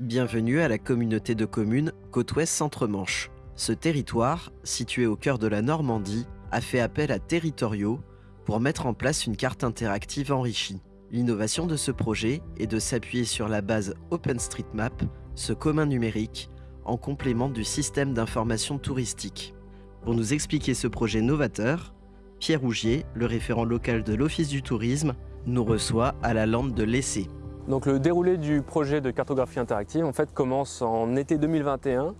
Bienvenue à la communauté de communes Côte-Ouest Centre-Manche. Ce territoire, situé au cœur de la Normandie, a fait appel à Territoriaux pour mettre en place une carte interactive enrichie. L'innovation de ce projet est de s'appuyer sur la base OpenStreetMap, ce commun numérique, en complément du système d'information touristique. Pour nous expliquer ce projet novateur, Pierre Rougier, le référent local de l'Office du tourisme, nous reçoit à la lande de l'Essai. Donc le déroulé du projet de cartographie interactive en fait commence en été 2021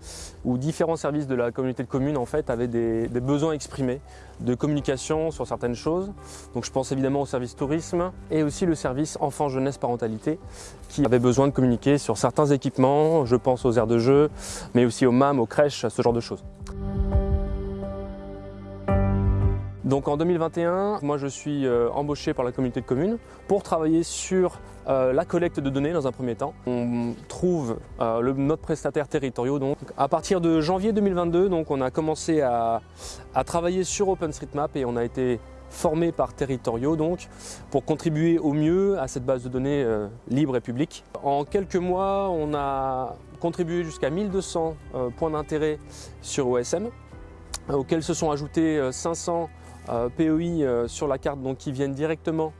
où différents services de la communauté de communes en fait avaient des, besoins exprimés de communication sur certaines choses. Donc je pense évidemment au service tourisme et aussi le service enfant jeunesse parentalité qui avait besoin de communiquer sur certains équipements, je pense aux aires de jeu mais aussi aux MAM, aux crèches, ce genre de choses. Donc en 2021, moi je suis euh, embauché par la communauté de communes pour travailler sur euh, la collecte de données dans un premier temps. On trouve euh, notre prestataire territoriaux. Donc. À partir de janvier 2022, donc, on a commencé à, travailler sur OpenStreetMap et on a été formé par territoriaux donc pour contribuer au mieux à cette base de données libre et publique. En quelques mois, on a contribué jusqu'à 1200 points d'intérêt sur OSM, auxquels se sont ajoutés 500 euh, PEI euh, sur la carte donc, qui viennent directement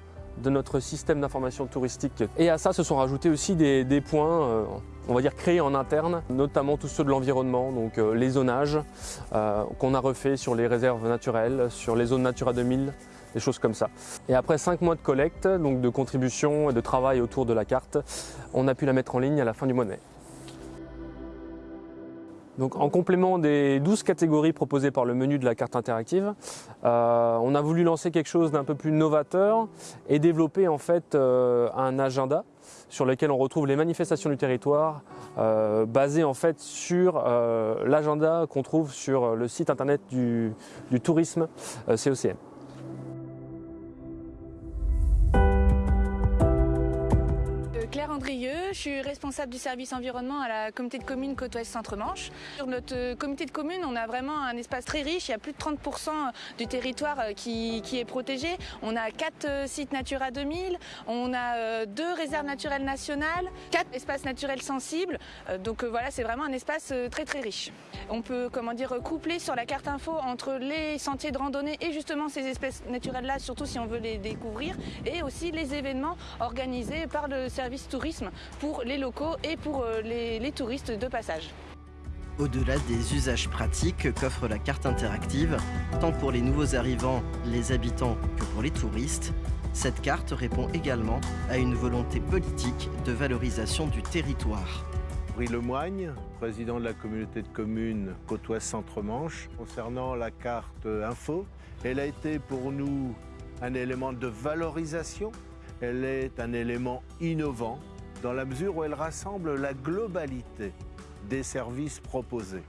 de notre système d'information touristique. Et à ça se sont rajoutés aussi des, points euh, on va dire créés en interne, notamment tous ceux de l'environnement, donc les zonages qu'on a refait sur les réserves naturelles, sur les zones Natura 2000, des choses comme ça. Et après 5 mois de collecte, donc de contribution et de travail autour de la carte, on a pu la mettre en ligne à la fin du mois de mai. Donc, en complément des 12 catégories proposées par le menu de la carte interactive, euh, on a voulu lancer quelque chose d'un peu plus novateur et développer en fait euh, un agenda sur lequel on retrouve les manifestations du territoire euh, basé en fait sur euh, l'agenda qu'on trouve sur le site internet du, du tourisme COCM. Claire Andrieux, je suis responsable du service environnement à la communauté de communes Côte-Ouest Centre-Manche. Sur notre communauté de communes, on a vraiment un espace très riche. Il y a plus de 30% du territoire qui, qui, est protégé. On a 4 sites Natura 2000, on a 2 réserves naturelles nationales, 4 espaces naturels sensibles. Donc voilà, c'est vraiment un espace très très riche. On peut comment dire coupler sur la carte info entre les sentiers de randonnée et justement ces espèces naturelles là, surtout si on veut les découvrir, et aussi les événements organisés par le service tourisme pour les locaux et pour les, les touristes de passage. Au-delà des usages pratiques qu'offre la carte interactive, tant pour les nouveaux arrivants, les habitants que pour les touristes, cette carte répond également à une volonté politique de valorisation du territoire. Henri Lemoigne, président de la communauté de communes Côte-Ouest Centre-Manche. Concernant la carte info, elle a été pour nous un élément de valorisation. Elle est un élément innovant dans la mesure où elle rassemble la globalité des services proposés.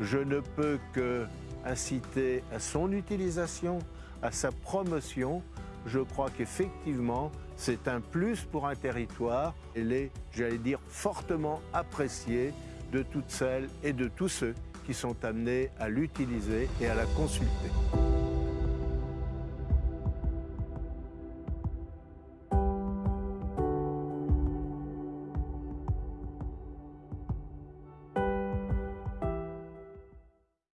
Je ne peux que inciter à son utilisation, à sa promotion. Je crois qu'effectivement, c'est un plus pour un territoire. Elle est, j'allais dire, fortement appréciée de toutes celles et de tous ceux qui sont amenés à l'utiliser et à la consulter.